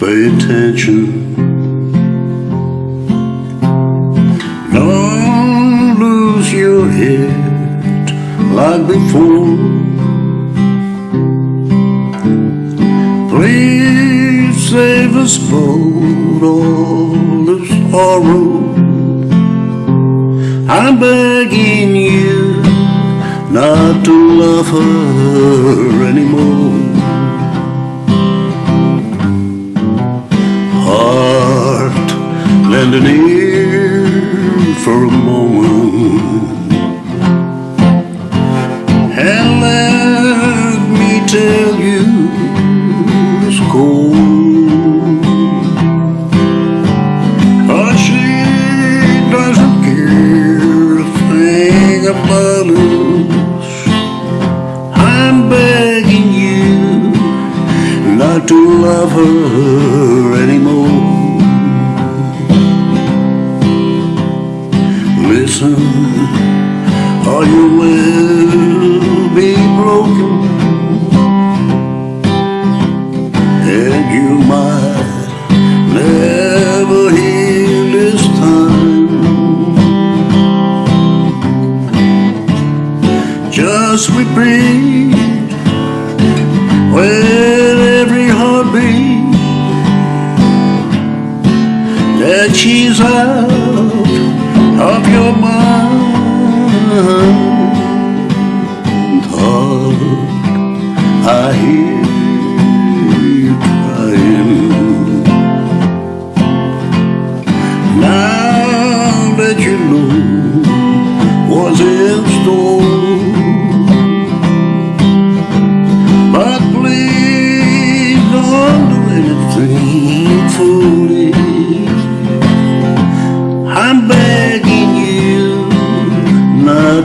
pay attention. Don't lose your head like before. Please save us both all this sorrow. I'm begging you not to love her lend an ear for a moment. And let me tell you it's cold. But she doesn't care a thing about us. I'm begging you not to love her Listen, or you will be broken, and you might never heal this time. Just repeat with every heartbeat that she's out man I hear you crying Now that you know what's in store But please don't do anything foolish I'm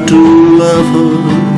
to love her.